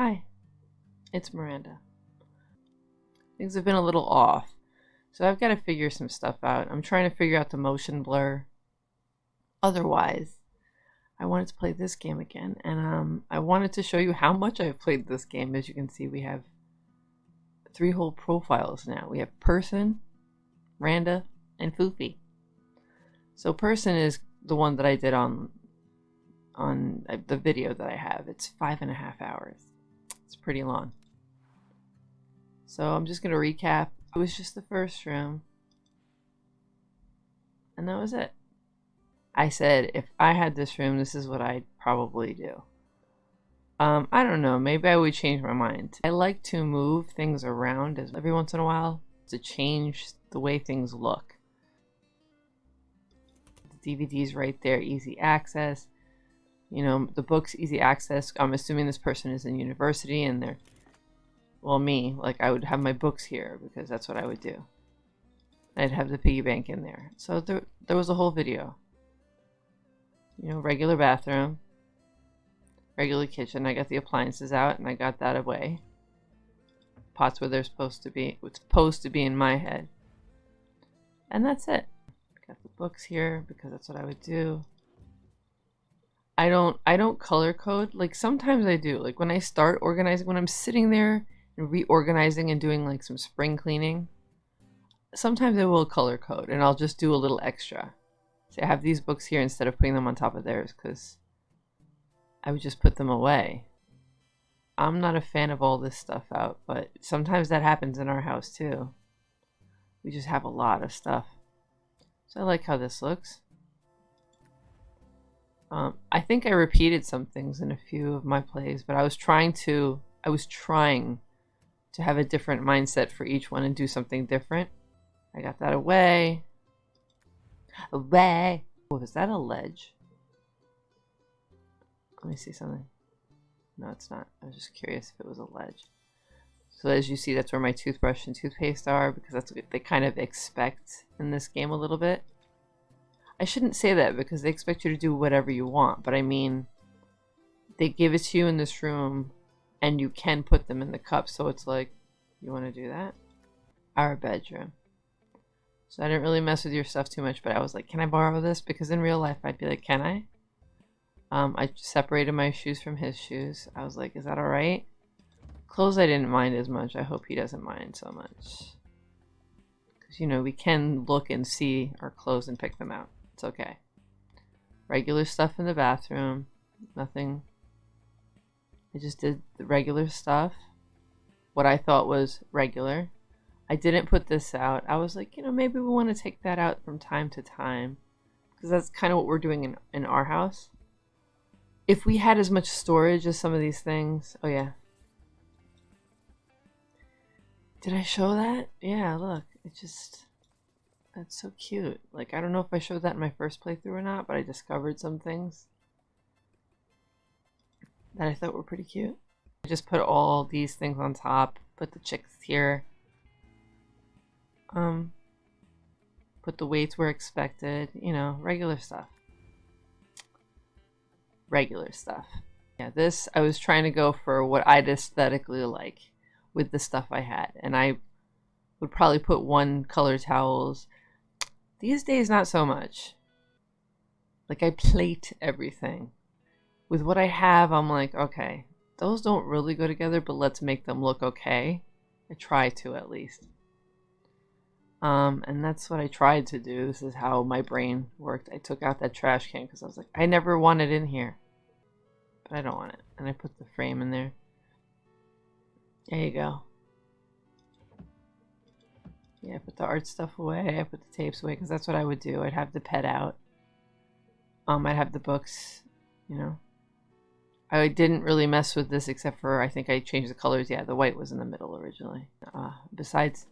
Hi, it's Miranda. Things have been a little off, so I've got to figure some stuff out. I'm trying to figure out the motion blur. Otherwise, I wanted to play this game again, and um, I wanted to show you how much I've played this game. As you can see, we have three whole profiles now. We have Person, Randa, and Foofy. So Person is the one that I did on on uh, the video that I have. It's five and a half hours. It's pretty long. So I'm just going to recap. It was just the first room. And that was it. I said, if I had this room, this is what I'd probably do. Um, I don't know. Maybe I would change my mind. I like to move things around every once in a while to change the way things look. The DVD's right there, easy access you know, the book's easy access. I'm assuming this person is in university and they're, well, me, like I would have my books here because that's what I would do. I'd have the piggy bank in there. So there, there was a whole video. You know, regular bathroom, regular kitchen. I got the appliances out and I got that away. Pots where they're supposed to be, it's supposed to be in my head. And that's it. Got the books here because that's what I would do. I don't I don't color code. Like sometimes I do. Like when I start organizing when I'm sitting there and reorganizing and doing like some spring cleaning, sometimes I will color code and I'll just do a little extra. See, I have these books here instead of putting them on top of theirs cuz I would just put them away. I'm not a fan of all this stuff out, but sometimes that happens in our house too. We just have a lot of stuff. So I like how this looks. Um, I think I repeated some things in a few of my plays, but I was trying to I was trying to have a different mindset for each one and do something different. I got that away. Away. Oh, is that a ledge? Let me see something. No, it's not. I was just curious if it was a ledge. So as you see, that's where my toothbrush and toothpaste are because that's what they kind of expect in this game a little bit. I shouldn't say that because they expect you to do whatever you want, but I mean, they give it to you in this room and you can put them in the cup. So it's like, you want to do that? Our bedroom. So I didn't really mess with your stuff too much, but I was like, can I borrow this? Because in real life, I'd be like, can I? Um, I separated my shoes from his shoes. I was like, is that all right? Clothes I didn't mind as much. I hope he doesn't mind so much. Because, you know, we can look and see our clothes and pick them out. It's okay. Regular stuff in the bathroom. Nothing. I just did the regular stuff. What I thought was regular. I didn't put this out. I was like, you know, maybe we want to take that out from time to time. Because that's kind of what we're doing in, in our house. If we had as much storage as some of these things. Oh, yeah. Did I show that? Yeah, look. It just... That's so cute. Like, I don't know if I showed that in my first playthrough or not, but I discovered some things that I thought were pretty cute. I just put all these things on top, put the chicks here. Um, put the weights where expected, you know, regular stuff. Regular stuff. Yeah, this, I was trying to go for what I'd aesthetically like with the stuff I had. And I would probably put one color towels these days, not so much. Like, I plate everything. With what I have, I'm like, okay, those don't really go together, but let's make them look okay. I try to, at least. Um, and that's what I tried to do. This is how my brain worked. I took out that trash can because I was like, I never want it in here. But I don't want it. And I put the frame in there. There you go. Yeah, I put the art stuff away. I put the tapes away because that's what I would do. I'd have the pet out. Um, I'd have the books, you know. I didn't really mess with this except for I think I changed the colors. Yeah, the white was in the middle originally. Uh, besides,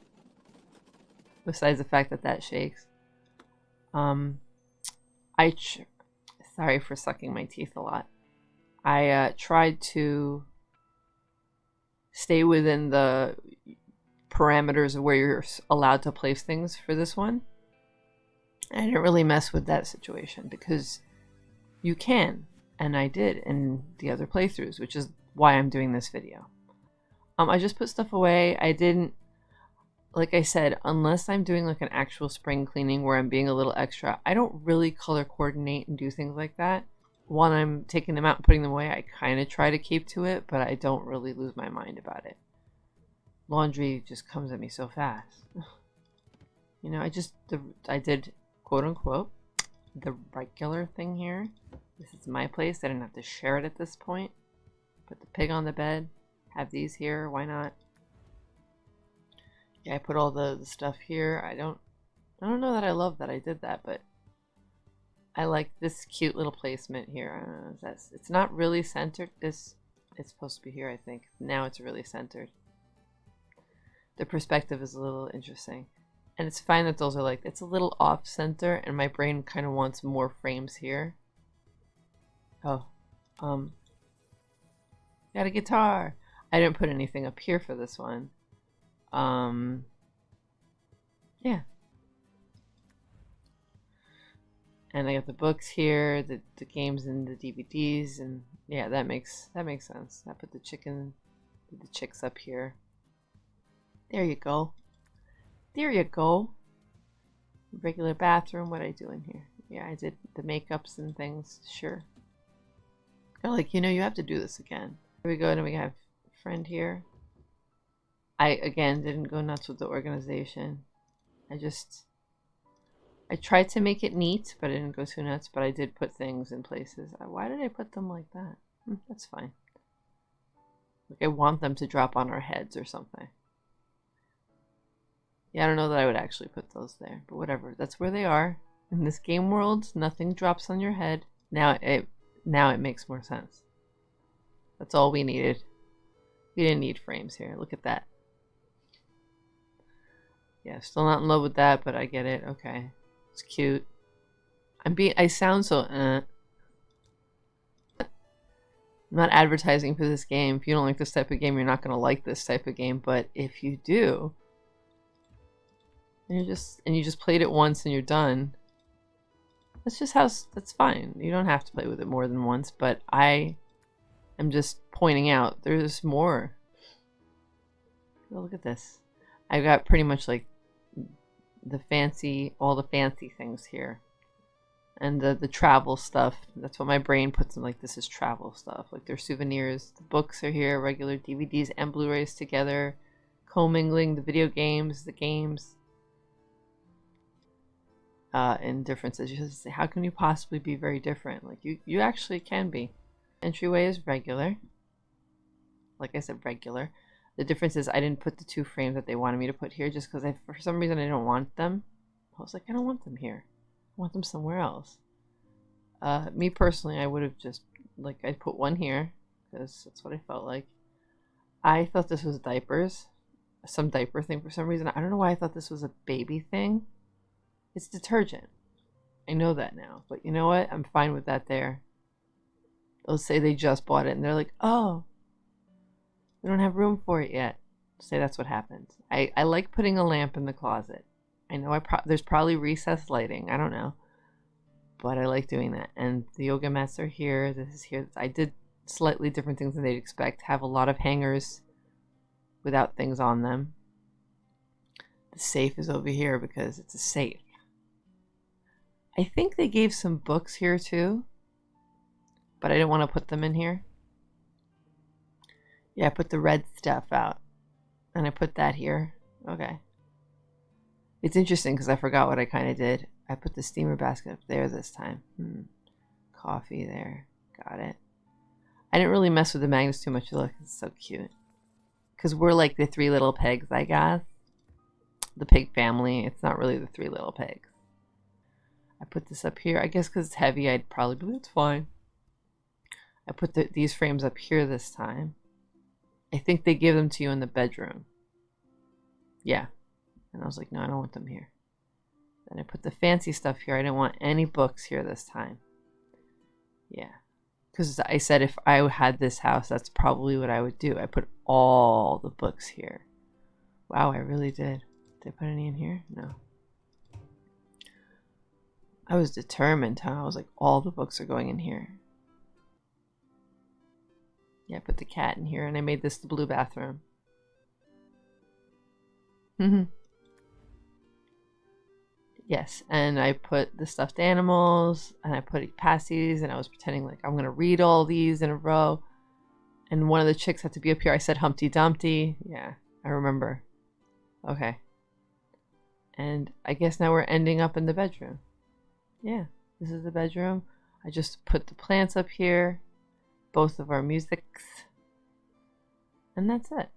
besides the fact that that shakes. Um, I sorry for sucking my teeth a lot. I uh, tried to stay within the parameters of where you're allowed to place things for this one. I didn't really mess with that situation because you can, and I did in the other playthroughs, which is why I'm doing this video. Um, I just put stuff away. I didn't, like I said, unless I'm doing like an actual spring cleaning where I'm being a little extra, I don't really color coordinate and do things like that. When I'm taking them out and putting them away, I kind of try to keep to it, but I don't really lose my mind about it. Laundry just comes at me so fast. you know, I just, the, I did quote unquote the regular thing here. This is my place. I didn't have to share it at this point. Put the pig on the bed. Have these here. Why not? Yeah, I put all the, the stuff here. I don't I don't know that I love that I did that, but I like this cute little placement here. Know, that's it's not really centered. This it's supposed to be here, I think. Now it's really centered. The perspective is a little interesting. And it's fine that those are like, it's a little off center and my brain kind of wants more frames here. Oh, um, got a guitar. I didn't put anything up here for this one. Um, yeah. And I got the books here, the, the games and the DVDs, and yeah, that makes that makes sense. I put the chicken, the chicks up here. There you go. There you go. Regular bathroom. What I do in here? Yeah, I did the makeups and things. Sure. Oh, like, you know, you have to do this again. Here we go. And we have a friend here. I, again, didn't go nuts with the organization. I just... I tried to make it neat, but I didn't go too nuts. But I did put things in places. Why did I put them like that? Hmm, that's fine. Like I want them to drop on our heads or something. Yeah, I don't know that I would actually put those there, but whatever. That's where they are. In this game world, nothing drops on your head. Now it now it makes more sense. That's all we needed. We didn't need frames here. Look at that. Yeah, still not in love with that, but I get it. Okay. It's cute. I'm being I sound so uh I'm not advertising for this game. If you don't like this type of game, you're not going to like this type of game, but if you do, and you just and you just played it once and you're done. That's just how that's fine. You don't have to play with it more than once, but I am just pointing out there's more. Look at this. I've got pretty much like the fancy, all the fancy things here. And the, the travel stuff. That's what my brain puts in like this is travel stuff. Like their souvenirs. The books are here, regular DVDs and Blu-rays together. Commingling the video games, the games uh, in differences. You say, how can you possibly be very different? Like you, you actually can be. Entryway is regular. Like I said, regular. The difference is I didn't put the two frames that they wanted me to put here just because I, for some reason I don't want them. I was like, I don't want them here. I want them somewhere else. Uh, me personally, I would have just, like, I'd put one here because that's what I felt like. I thought this was diapers. Some diaper thing for some reason. I don't know why I thought this was a baby thing. It's detergent. I know that now. But you know what? I'm fine with that there. They'll say they just bought it and they're like, oh, we don't have room for it yet. Say that's what happened. I, I like putting a lamp in the closet. I know I pro there's probably recessed lighting. I don't know. But I like doing that. And the yoga mats are here. This is here. I did slightly different things than they'd expect. Have a lot of hangers without things on them. The safe is over here because it's a safe. I think they gave some books here too, but I didn't want to put them in here. Yeah, I put the red stuff out and I put that here. Okay. It's interesting because I forgot what I kind of did. I put the steamer basket up there this time. Hmm. Coffee there. Got it. I didn't really mess with the magnets too much. Look, it's so cute. Because we're like the three little pigs, I guess. The pig family. It's not really the three little pigs. I put this up here. I guess because it's heavy, I'd probably be, it's fine. I put the, these frames up here this time. I think they give them to you in the bedroom. Yeah. And I was like, no, I don't want them here. Then I put the fancy stuff here. I didn't want any books here this time. Yeah. Because I said if I had this house, that's probably what I would do. I put all the books here. Wow, I really did. Did I put any in here? No. I was determined, huh? I was like, all the books are going in here. Yeah, I put the cat in here and I made this the blue bathroom. Mm-hmm. Yes, and I put the stuffed animals and I put passies and I was pretending like I'm gonna read all these in a row. And one of the chicks had to be up here. I said Humpty Dumpty. Yeah, I remember. Okay. And I guess now we're ending up in the bedroom. Yeah, this is the bedroom. I just put the plants up here, both of our musics, and that's it.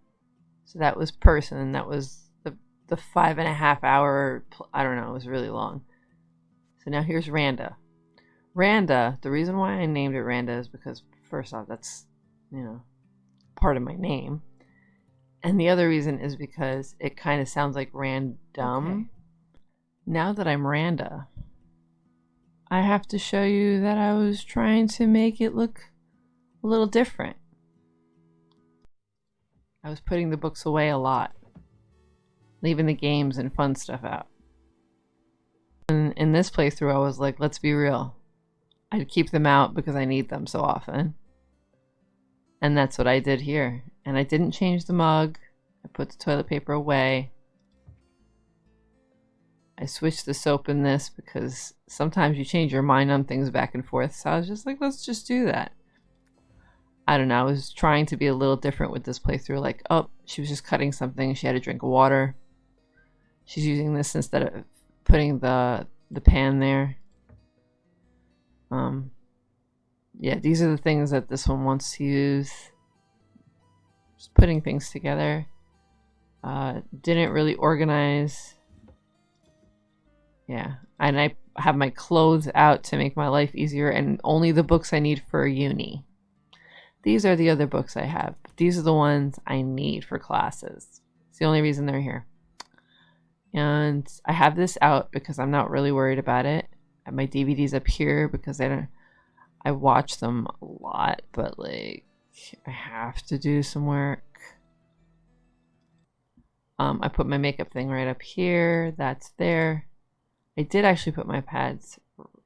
So that was person. That was the the five and a half hour. I don't know. It was really long. So now here's Randa. Randa. The reason why I named it Randa is because first off, that's you know part of my name, and the other reason is because it kind of sounds like random. Okay. Now that I'm Randa, I have to show you that I was trying to make it look a little different. I was putting the books away a lot, leaving the games and fun stuff out. And in this playthrough, I was like, let's be real. I'd keep them out because I need them so often. And that's what I did here. And I didn't change the mug. I put the toilet paper away. I switched the soap in this because sometimes you change your mind on things back and forth. So I was just like, let's just do that. I don't know. I was trying to be a little different with this playthrough. Like, oh, she was just cutting something. She had a drink of water. She's using this instead of putting the the pan there. Um, yeah, these are the things that this one wants to use. Just putting things together. Uh, didn't really organize yeah. And I have my clothes out to make my life easier and only the books I need for uni. These are the other books I have. These are the ones I need for classes. It's the only reason they're here. And I have this out because I'm not really worried about it. My DVDs up here because I don't I watch them a lot, but like I have to do some work. Um, I put my makeup thing right up here. That's there. I did actually put my pads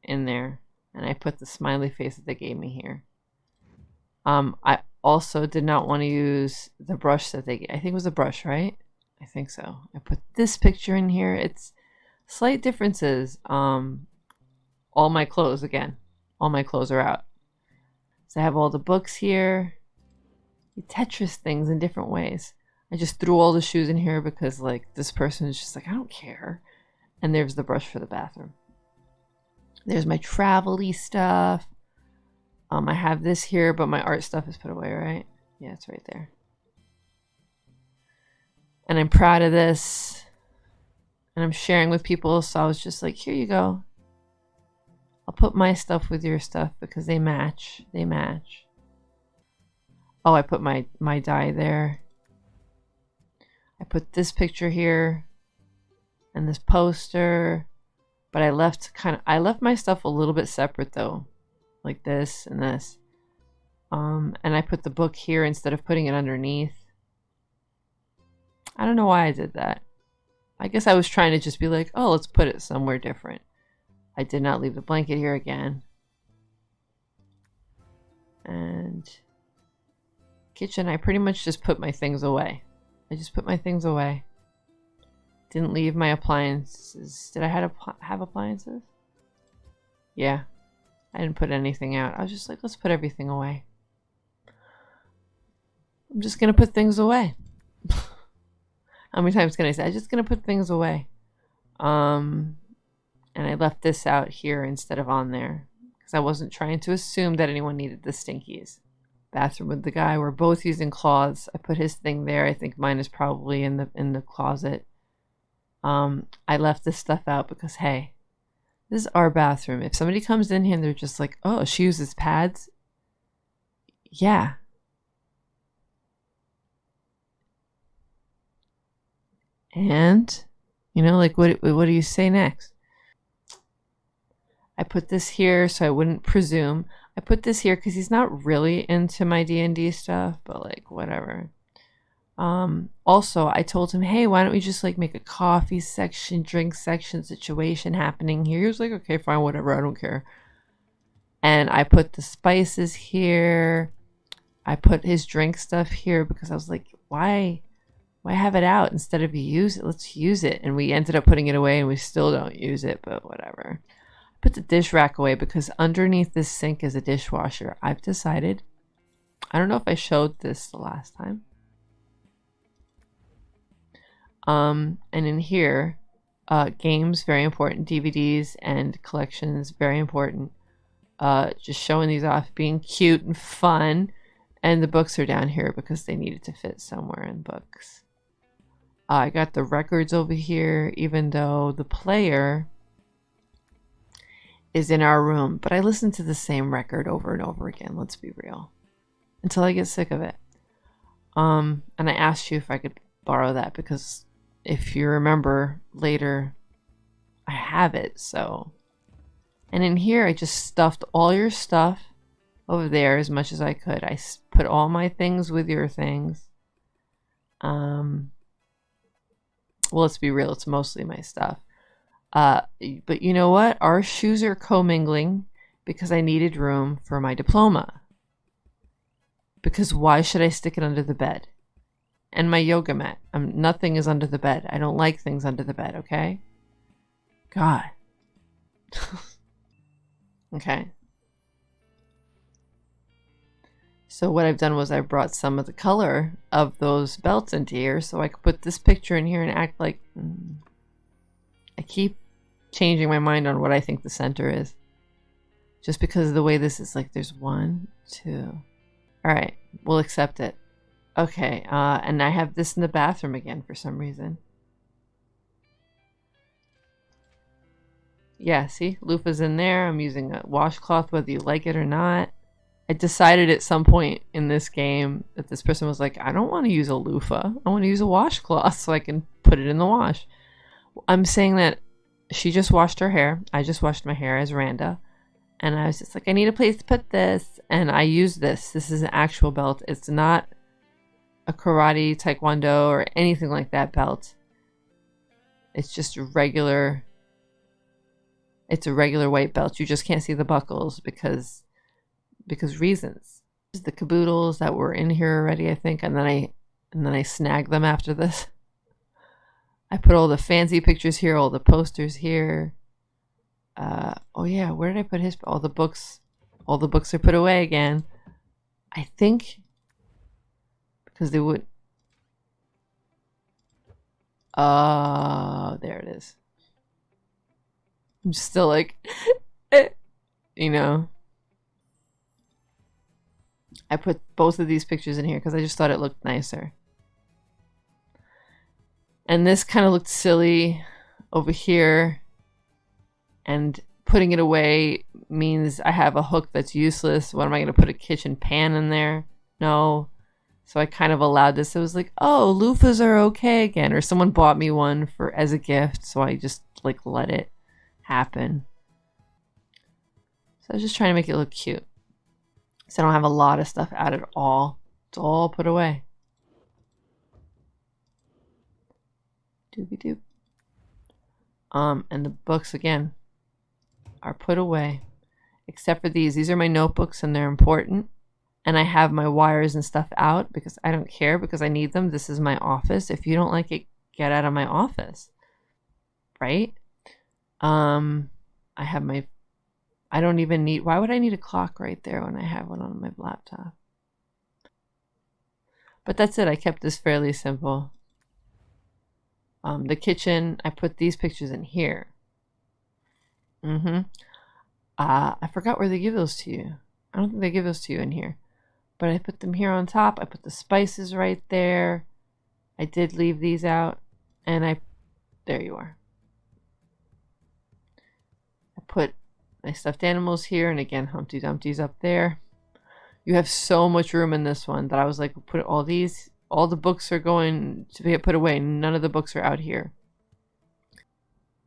in there and I put the smiley face that they gave me here. Um, I also did not want to use the brush that they I think it was a brush, right? I think so. I put this picture in here. It's slight differences. Um, all my clothes again. All my clothes are out. So I have all the books here. Tetris things in different ways. I just threw all the shoes in here because like this person is just like, I don't care. And there's the brush for the bathroom. There's my travel stuff. Um, I have this here, but my art stuff is put away, right? Yeah, it's right there. And I'm proud of this. And I'm sharing with people, so I was just like, here you go. I'll put my stuff with your stuff because they match. They match. Oh, I put my, my die there. I put this picture here and this poster. But I left kind of I left my stuff a little bit separate though. Like this and this. Um, and I put the book here instead of putting it underneath. I don't know why I did that. I guess I was trying to just be like, oh, let's put it somewhere different. I did not leave the blanket here again. And kitchen, I pretty much just put my things away. I just put my things away. Didn't leave my appliances. Did I have, have appliances? Yeah. I didn't put anything out. I was just like, let's put everything away. I'm just going to put things away. How many times can I say? I'm just going to put things away. Um, and I left this out here instead of on there because I wasn't trying to assume that anyone needed the stinkies. Bathroom with the guy. We're both using cloths. I put his thing there. I think mine is probably in the in the closet. Um, I left this stuff out because, hey, this is our bathroom. If somebody comes in here and they're just like, oh, she uses pads, yeah. And, you know, like, what, what do you say next? I put this here so I wouldn't presume. I put this here because he's not really into my D&D stuff, but like, whatever. Um, also, I told him, hey, why don't we just like make a coffee section, drink section situation happening here? He was like, okay, fine, whatever, I don't care. And I put the spices here. I put his drink stuff here because I was like, why why have it out instead of use it? Let's use it. And we ended up putting it away and we still don't use it, but whatever. I put the dish rack away because underneath this sink is a dishwasher. I've decided. I don't know if I showed this the last time. Um, and in here, uh, games, very important. DVDs and collections, very important. Uh, just showing these off, being cute and fun. And the books are down here because they needed to fit somewhere in books. Uh, I got the records over here, even though the player is in our room. But I listen to the same record over and over again, let's be real. Until I get sick of it. Um, and I asked you if I could borrow that because if you remember later, I have it, so. And in here, I just stuffed all your stuff over there as much as I could. I put all my things with your things. Um, well, let's be real, it's mostly my stuff. Uh, but you know what? Our shoes are commingling because I needed room for my diploma. Because why should I stick it under the bed? And my yoga mat. Um, nothing is under the bed. I don't like things under the bed, okay? God. okay. So what I've done was I brought some of the color of those belts into here so I could put this picture in here and act like... Mm, I keep changing my mind on what I think the center is. Just because of the way this is like there's one, two. Alright, we'll accept it. Okay, uh, and I have this in the bathroom again for some reason. Yeah, see? Loofah's in there. I'm using a washcloth whether you like it or not. I decided at some point in this game that this person was like, I don't want to use a loofah. I want to use a washcloth so I can put it in the wash. I'm saying that she just washed her hair. I just washed my hair as Randa. And I was just like, I need a place to put this. And I use this. This is an actual belt. It's not a karate, taekwondo, or anything like that belt. It's just a regular. It's a regular white belt. You just can't see the buckles because because reasons. The caboodles that were in here already, I think, and then I and then I snagged them after this. I put all the fancy pictures here, all the posters here. Uh, oh yeah, where did I put his? All the books, all the books are put away again. I think because they would. Oh, there it is. I'm still like, eh, you know. I put both of these pictures in here because I just thought it looked nicer. And this kind of looked silly over here. And putting it away means I have a hook that's useless. What am I going to put a kitchen pan in there? No. So I kind of allowed this. It was like, oh, loofahs are okay again. Or someone bought me one for as a gift. So I just like let it happen. So I was just trying to make it look cute. So I don't have a lot of stuff out at all. It's all put away. Doobie doop. Um, and the books again are put away. Except for these. These are my notebooks and they're important. And I have my wires and stuff out because I don't care because I need them. This is my office. If you don't like it, get out of my office. Right? Um, I have my I don't even need, why would I need a clock right there when I have one on my laptop? But that's it. I kept this fairly simple. Um, the kitchen, I put these pictures in here. Mm-hmm. Uh, I forgot where they give those to you. I don't think they give those to you in here. But I put them here on top. I put the spices right there. I did leave these out. And I, there you are. I put my stuffed animals here, and again, Humpty Dumpty's up there. You have so much room in this one that I was like, put all these, all the books are going to get put away. None of the books are out here.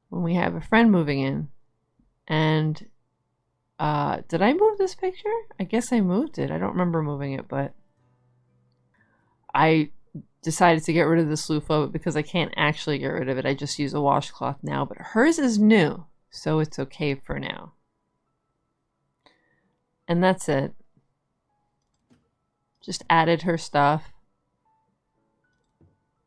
When we have a friend moving in, and uh, did I move this picture? I guess I moved it. I don't remember moving it, but I decided to get rid of this loofah because I can't actually get rid of it. I just use a washcloth now, but hers is new, so it's okay for now. And that's it. Just added her stuff.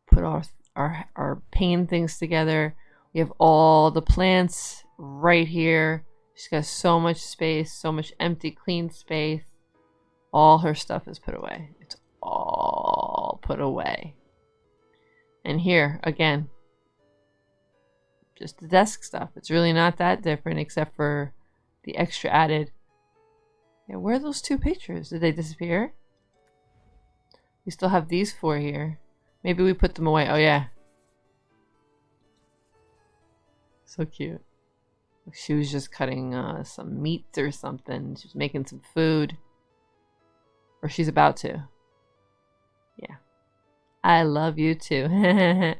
Put our our our pain things together. We have all the plants right here. She's got so much space, so much empty, clean space. All her stuff is put away. It's all put away. And here, again, just the desk stuff. It's really not that different except for the extra added. Yeah, where are those two pictures? Did they disappear? We still have these four here. Maybe we put them away. Oh, yeah. So cute. She was just cutting uh, some meat or something. She was making some food. Or she's about to. Yeah. I love you too.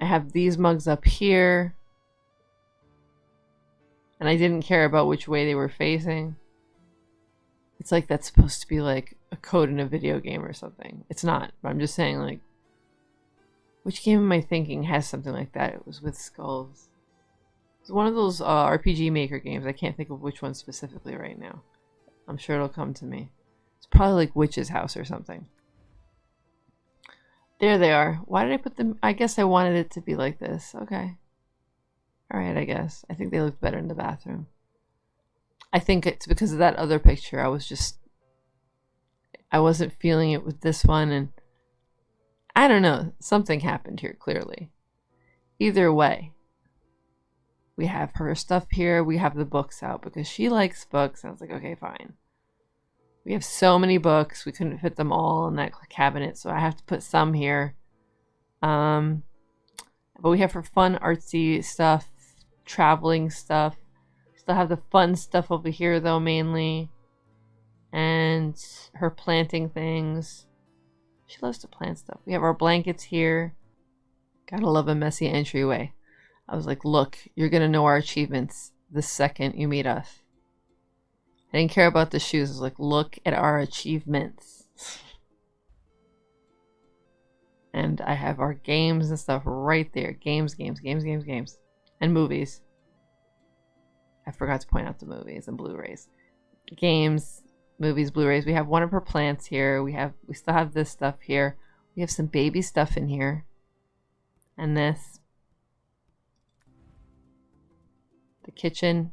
I have these mugs up here. And I didn't care about which way they were facing. It's like that's supposed to be like a code in a video game or something. It's not, but I'm just saying like which game am I thinking has something like that? It was with skulls. It's one of those uh, RPG Maker games. I can't think of which one specifically right now. I'm sure it'll come to me. It's probably like Witch's House or something. There they are. Why did I put them? I guess I wanted it to be like this. Okay. Alright, I guess. I think they look better in the bathroom. I think it's because of that other picture. I was just... I wasn't feeling it with this one and... I don't know. Something happened here, clearly. Either way, we have her stuff here. We have the books out because she likes books. I was like, okay, fine. We have so many books. We couldn't fit them all in that cabinet, so I have to put some here. Um, but we have her fun artsy stuff, traveling stuff. Still have the fun stuff over here though, mainly. And her planting things. She loves to plant stuff. We have our blankets here. Gotta love a messy entryway. I was like, look, you're gonna know our achievements the second you meet us. I didn't care about the shoes. I was like, look at our achievements. and I have our games and stuff right there. Games, games, games, games, games. And movies. I forgot to point out the movies and Blu-rays. Games, movies, Blu-rays. We have one of her plants here. We have we still have this stuff here. We have some baby stuff in here. And this. The kitchen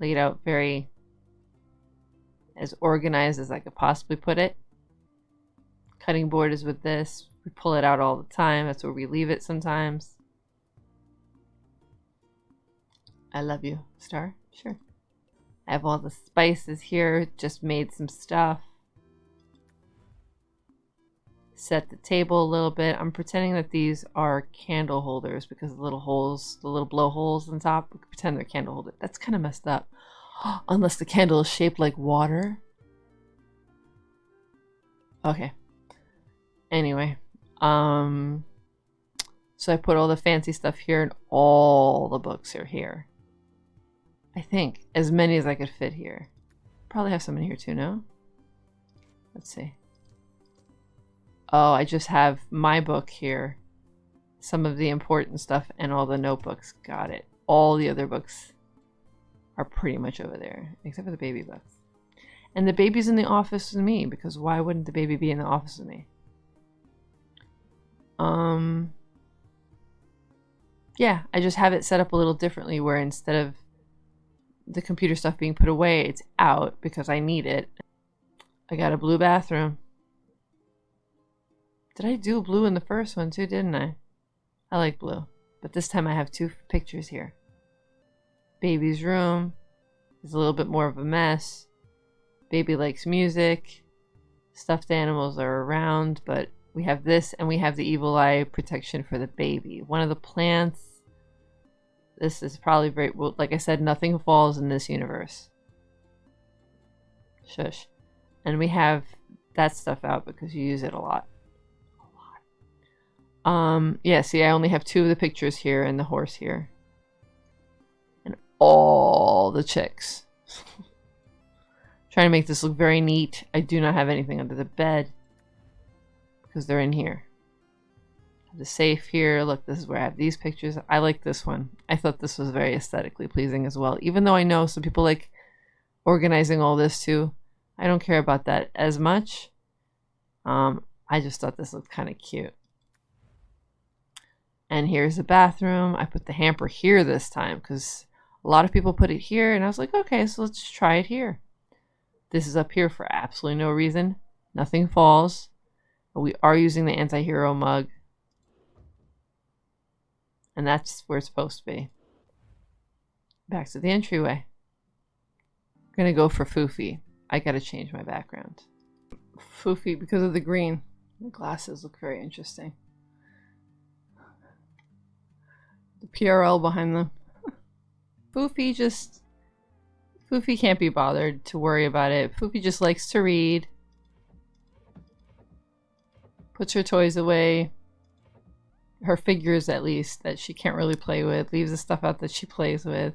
laid out very as organized as I could possibly put it. Cutting board is with this. We pull it out all the time. That's where we leave it sometimes. I love you, Star. Sure. I have all the spices here, just made some stuff. Set the table a little bit. I'm pretending that these are candle holders because the little holes, the little blow holes on top, we pretend they're candle holders. That's kind of messed up. Unless the candle is shaped like water. Okay. Anyway. Um, so I put all the fancy stuff here and all the books are here. I think. As many as I could fit here. Probably have some in here too, no? Let's see. Oh, I just have my book here. Some of the important stuff and all the notebooks. Got it. All the other books are pretty much over there. Except for the baby books. And the baby's in the office with me because why wouldn't the baby be in the office with me? Um... Yeah, I just have it set up a little differently where instead of the computer stuff being put away, it's out because I need it. I got a blue bathroom. Did I do blue in the first one too, didn't I? I like blue. But this time I have two pictures here. Baby's room is a little bit more of a mess. Baby likes music. Stuffed animals are around, but we have this and we have the evil eye protection for the baby. One of the plants this is probably very, well, like I said, nothing falls in this universe. Shush. And we have that stuff out because you use it a lot. Um, yeah, see, I only have two of the pictures here and the horse here. And all the chicks. Trying to make this look very neat. I do not have anything under the bed because they're in here the safe here. Look, this is where I have these pictures. I like this one. I thought this was very aesthetically pleasing as well. Even though I know some people like organizing all this too. I don't care about that as much. Um, I just thought this looked kind of cute. And here's the bathroom. I put the hamper here this time because a lot of people put it here and I was like, okay, so let's try it here. This is up here for absolutely no reason. Nothing falls. We are using the anti-hero mug. And that's where it's supposed to be. Back to the entryway. I'm gonna go for Foofy. I gotta change my background. Foofy because of the green. The glasses look very interesting. The PRL behind them. Foofy just... Foofy can't be bothered to worry about it. Foofy just likes to read. Puts her toys away. Her figures, at least, that she can't really play with. Leaves the stuff out that she plays with.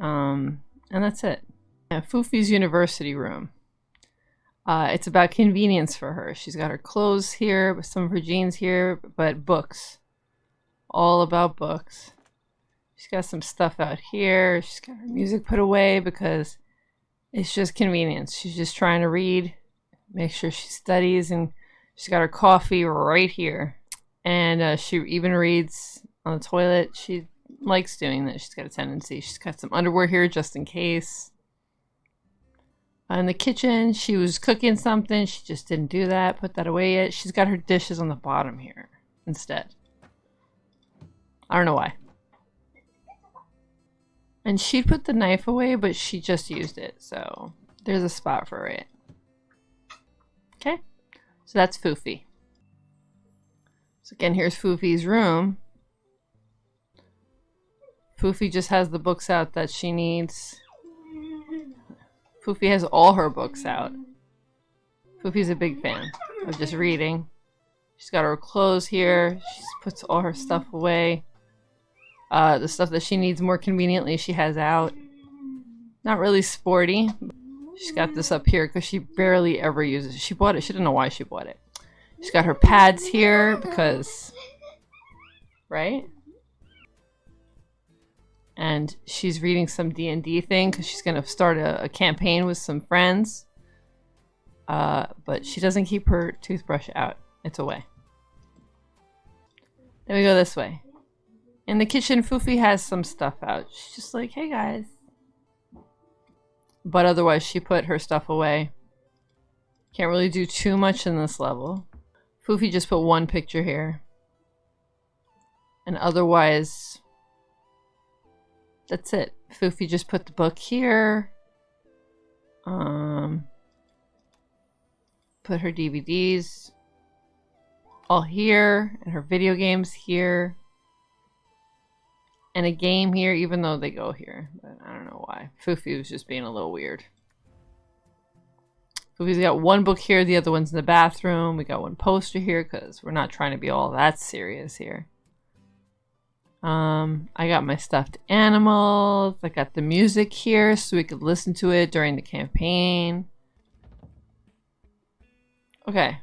Um, and that's it. Yeah, Foofy's university room. Uh, it's about convenience for her. She's got her clothes here, some of her jeans here, but books. All about books. She's got some stuff out here. She's got her music put away because it's just convenience. She's just trying to read, make sure she studies, and she's got her coffee right here. And uh, she even reads on the toilet. She likes doing that. She's got a tendency. She's got some underwear here just in case. In the kitchen, she was cooking something. She just didn't do that. Put that away yet. She's got her dishes on the bottom here instead. I don't know why. And she put the knife away, but she just used it. So there's a spot for it. Okay. So that's Foofy. So again, here's Foofy's room. Foofy just has the books out that she needs. Foofy has all her books out. Foofy's a big fan of just reading. She's got her clothes here. She puts all her stuff away. Uh, the stuff that she needs more conveniently she has out. Not really sporty. She's got this up here because she barely ever uses it. She bought it. She didn't know why she bought it. She's got her pads here because... Right? And she's reading some D&D thing because she's going to start a, a, campaign with some friends. Uh, but she doesn't keep her toothbrush out. It's away. Then we go this way. In the kitchen, Foofy has some stuff out. She's just like, hey guys. But otherwise, she put her stuff away. Can't really do too much in this level. Foofy just put one picture here. And otherwise, that's it. Foofy just put the book here. Um, put her DVDs all here, and her video games here and a game here, even though they go here. But I don't know why. Foofy was just being a little weird. Foofy's got one book here, the other one's in the bathroom. We got one poster here because we're not trying to be all that serious here. Um, I got my stuffed animals. I got the music here so we could listen to it during the campaign. Okay.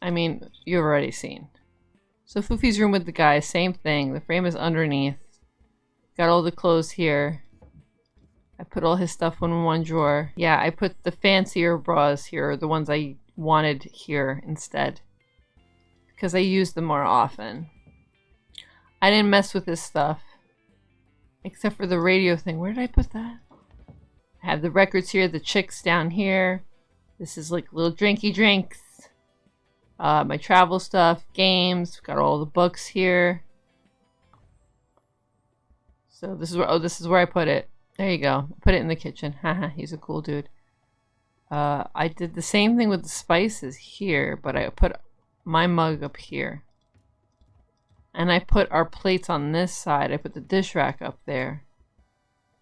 I mean, you've already seen. So Foofy's room with the guy, same thing. The frame is underneath. Got all the clothes here. I put all his stuff in one drawer. Yeah, I put the fancier bras here, the ones I wanted here instead. Because I use them more often. I didn't mess with his stuff. Except for the radio thing. Where did I put that? I have the records here, the chicks down here. This is like little drinky drinks uh, my travel stuff, games, got all the books here. So this is where, oh, this is where I put it. There you go. Put it in the kitchen. Haha, he's a cool dude. Uh, I did the same thing with the spices here, but I put my mug up here. And I put our plates on this side. I put the dish rack up there.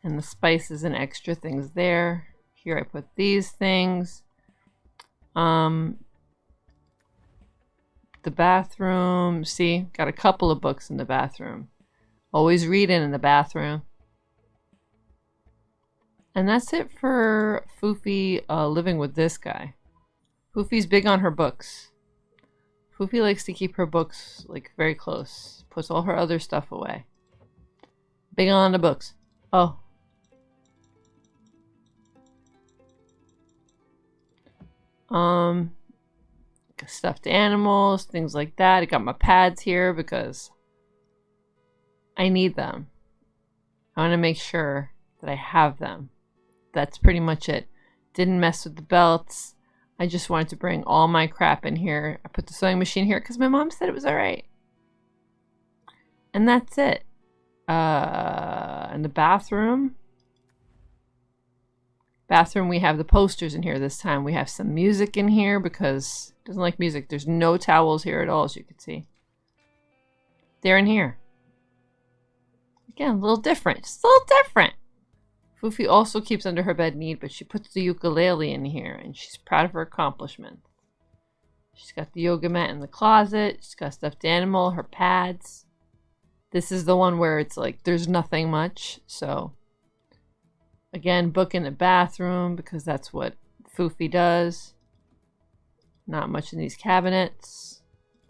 And the spices and extra things there. Here I put these things. Um, the bathroom, see, got a couple of books in the bathroom. Always reading in the bathroom. And that's it for Foofy uh, living with this guy. Foofy's big on her books. Foofy likes to keep her books like very close. Puts all her other stuff away. Big on the books. Oh. Um stuffed animals, things like that. I got my pads here because I need them. I want to make sure that I have them. That's pretty much it. Didn't mess with the belts. I just wanted to bring all my crap in here. I put the sewing machine here because my mom said it was alright. And that's it. Uh, in the bathroom. Bathroom, we have the posters in here this time. We have some music in here because doesn't like music. There's no towels here at all, as you can see. They're in here. Again, a little different. Just a little different. Foofy also keeps under her bed neat, but she puts the ukulele in here, and she's proud of her accomplishment. She's got the yoga mat in the closet. She's got stuffed animal, her pads. This is the one where it's like there's nothing much. So, again, book in the bathroom because that's what Foofy does. Not much in these cabinets.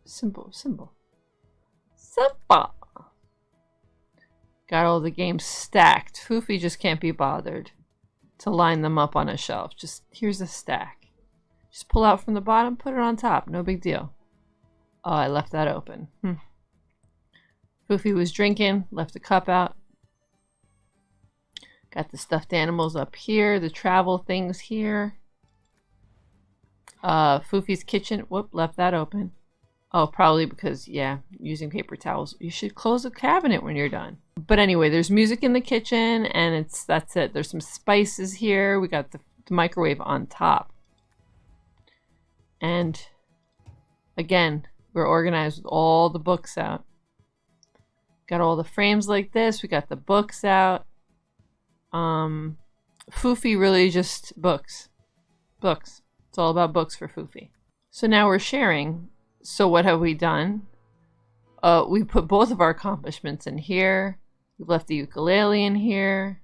Simple, simple. Simple. Got all the games stacked. Foofy just can't be bothered to line them up on a shelf. Just here's a stack. Just pull out from the bottom, put it on top. No big deal. Oh, I left that open. Hmm. Foofy was drinking, left the cup out. Got the stuffed animals up here, the travel things here. Uh, Foofy's kitchen, whoop, left that open. Oh, probably because, yeah, using paper towels. You should close the cabinet when you're done. But anyway, there's music in the kitchen, and it's that's it. There's some spices here. We got the, the microwave on top. And again, we're organized with all the books out. Got all the frames like this. We got the books out. Um, Foofy really just books. Books. It's all about books for Foofy. So now we're sharing so what have we done? Uh, we put both of our accomplishments in here. We've left the ukulele in here.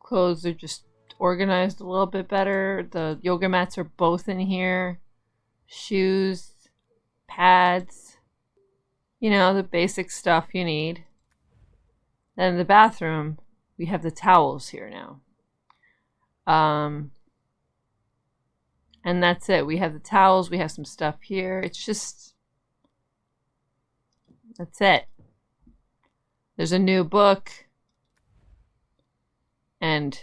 Clothes are just organized a little bit better. The yoga mats are both in here. Shoes, pads, you know, the basic stuff you need. Then the bathroom, we have the towels here now. Um, and that's it. We have the towels. We have some stuff here. It's just... That's it. There's a new book. And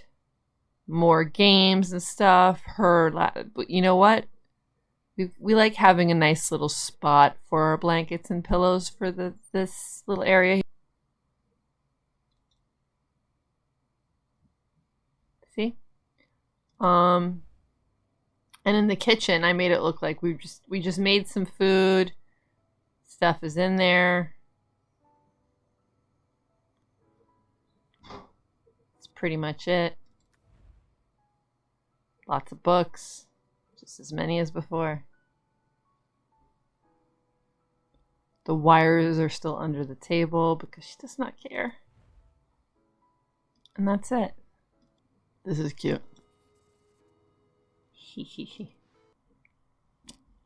more games and stuff. Her, but you know what? We, we like having a nice little spot for our blankets and pillows for the this little area. See? Um, and in the kitchen, I made it look like we just we just made some food. Stuff is in there. That's pretty much it. Lots of books. Just as many as before. The wires are still under the table because she does not care. And that's it. This is cute.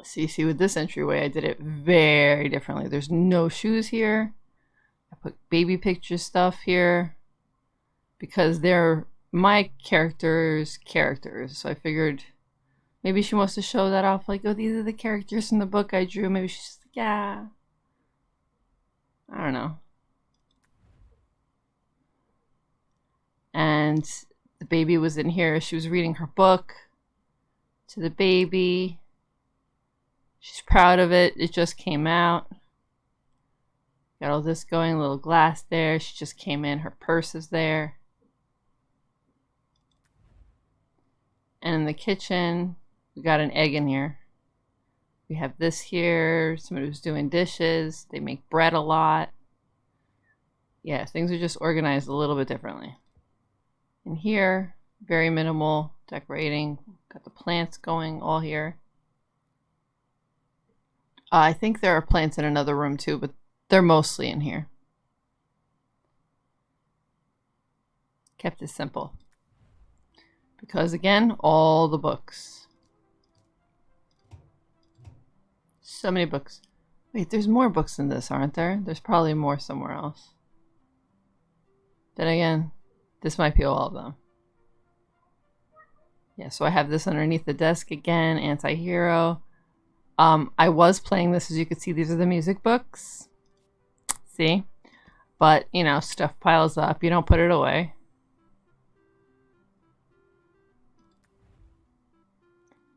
see, see, with this entryway, I did it very differently. There's no shoes here. I put baby picture stuff here because they're my character's characters. So I figured maybe she wants to show that off. Like, oh, these are the characters in the book I drew. Maybe she's like, yeah. I don't know. And the baby was in here. She was reading her book to the baby. She's proud of it. It just came out. Got all this going, a little glass there. She just came in. Her purse is there. And in the kitchen, we got an egg in here. We have this here. Somebody who's doing dishes. They make bread a lot. Yeah, things are just organized a little bit differently. In here, very minimal decorating. Got the plants going all here. Uh, I think there are plants in another room too, but they're mostly in here. Kept it simple. Because again, all the books. So many books. Wait, there's more books than this, aren't there? There's probably more somewhere else. Then again, this might be all of them. Yeah, so I have this underneath the desk again, anti-hero. Um, I was playing this, as you can see, these are the music books. See? But, you know, stuff piles up. You don't put it away.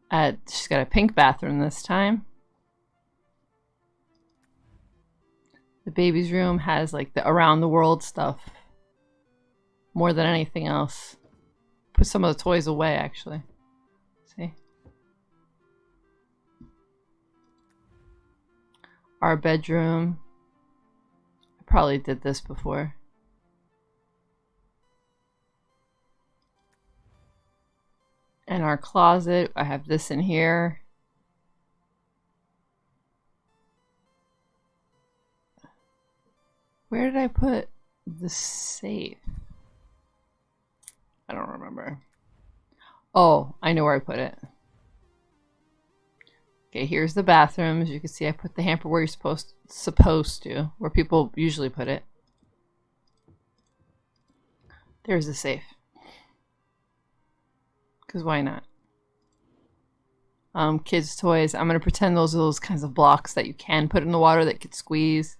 Uh, she's got a pink bathroom this time. The baby's room has like the around the world stuff more than anything else. Put some of the toys away actually. See? Our bedroom. I probably did this before. And our closet, I have this in here. Where did I put the safe? I don't remember. Oh, I know where I put it. Okay, here's the bathroom. As you can see, I put the hamper where you're supposed supposed to, where people usually put it. There's the safe. Because why not? Um, kids' toys. I'm going to pretend those are those kinds of blocks that you can put in the water that could squeeze.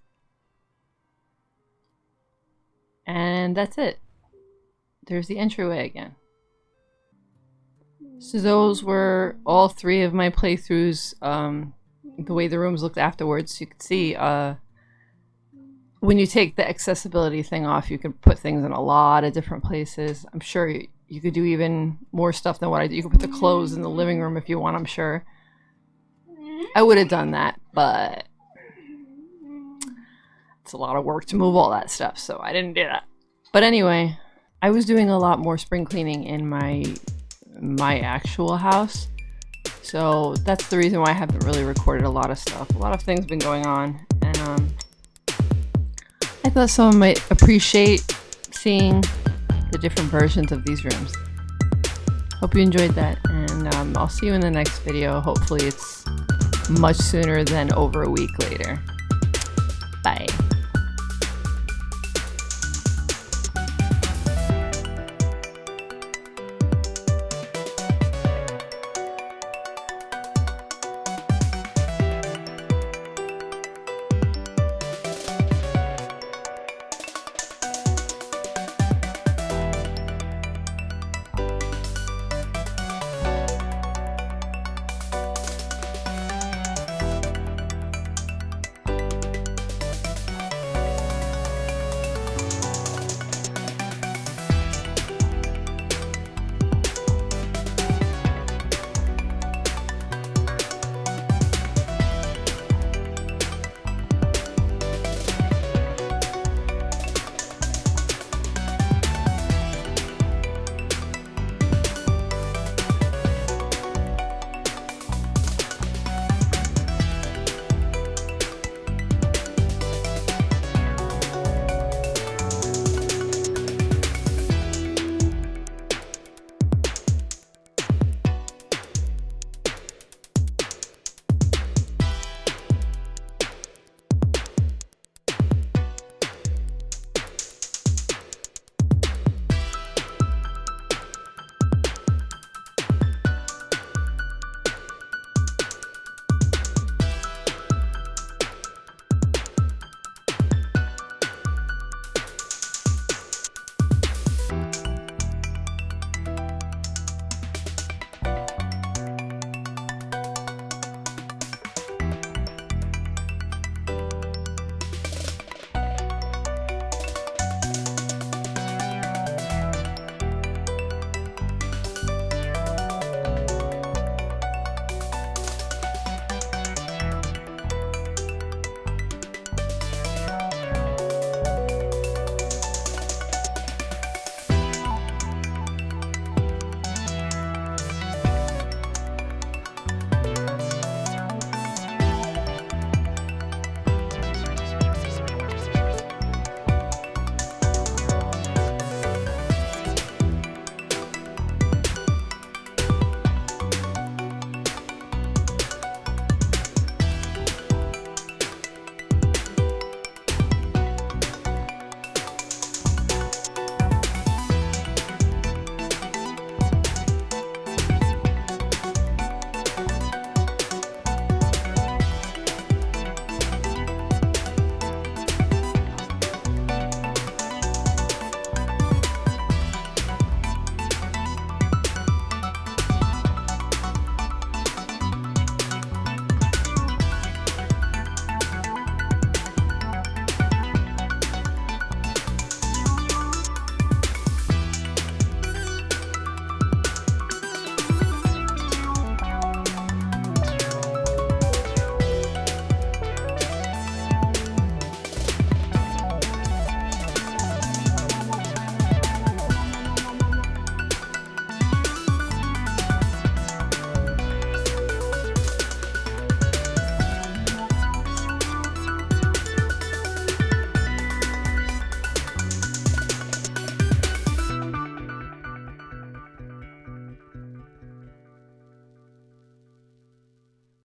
And that's it. There's the entryway again. So those were all three of my playthroughs. Um, the way the rooms looked afterwards, you could see uh, when you take the accessibility thing off, you can put things in a lot of different places. I'm sure you, you could do even more stuff than what I did. You could put the clothes in the living room if you want, I'm sure. I would have done that, but it's a lot of work to move all that stuff, so I didn't do that. But anyway, I was doing a lot more spring cleaning in my my actual house. So that's the reason why I haven't really recorded a lot of stuff. A lot of things been going on and um I thought someone might appreciate seeing the different versions of these rooms. Hope you enjoyed that, and um, I'll see you in the next video. Hopefully it's much sooner than over a week later. Bye.